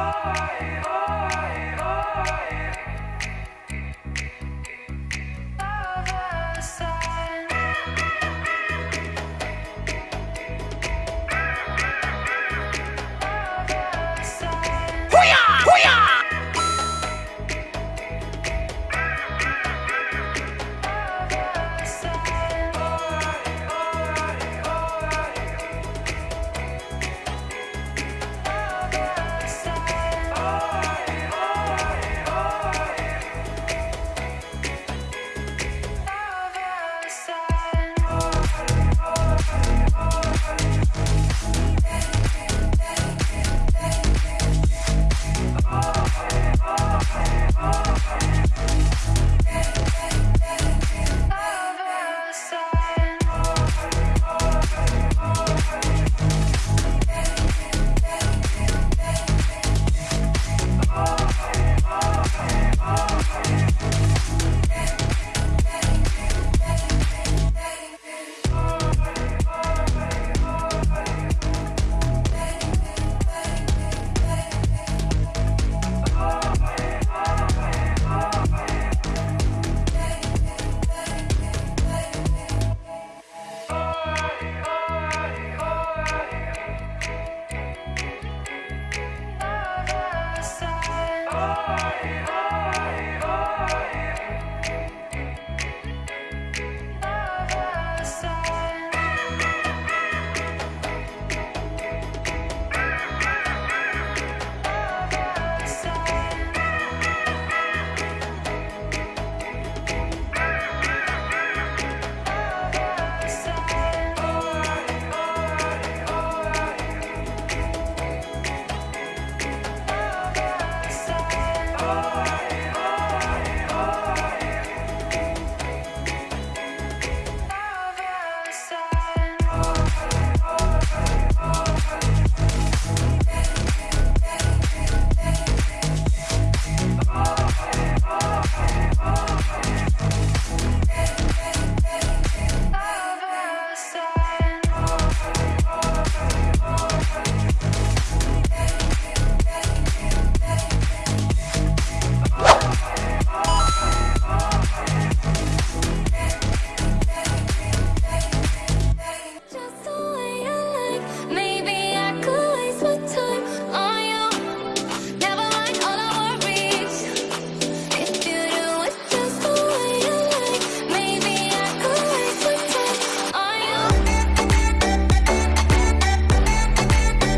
oi, oi, oi.